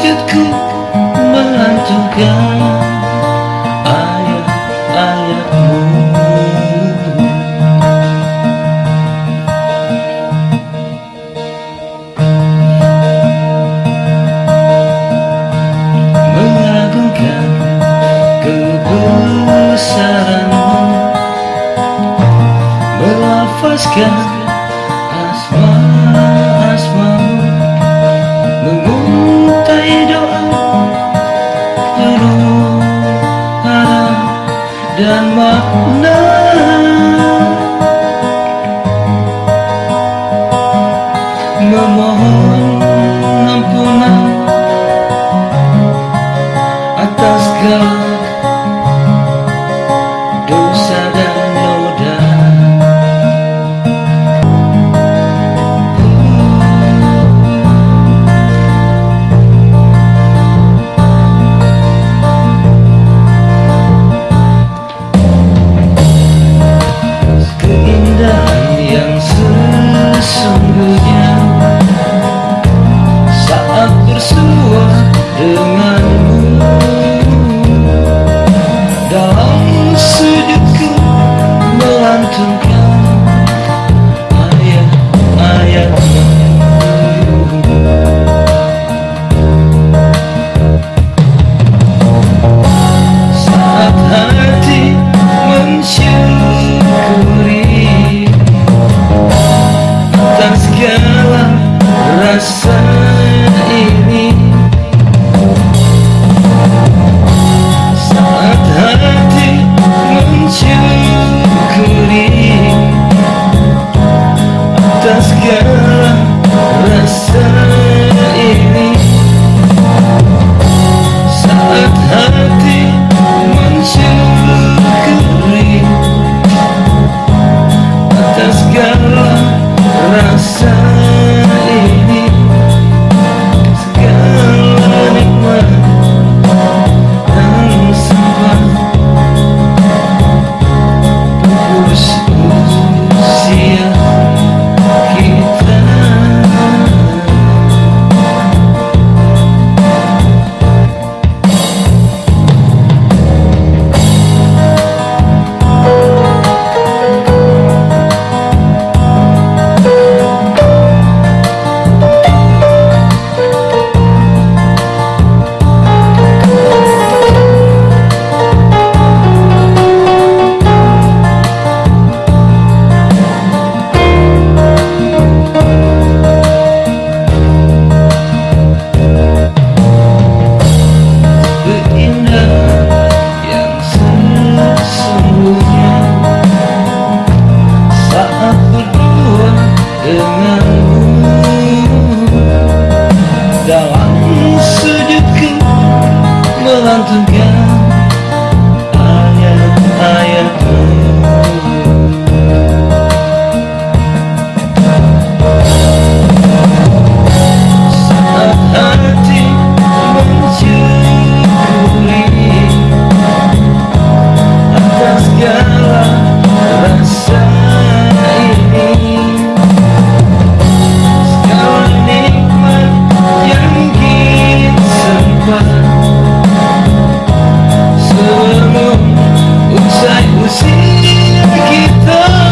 sujudku melantunkan ayat-ayatmu Mengagumkan kebesaranmu. Melafazkan dan makna Memohon Sai por cima que tão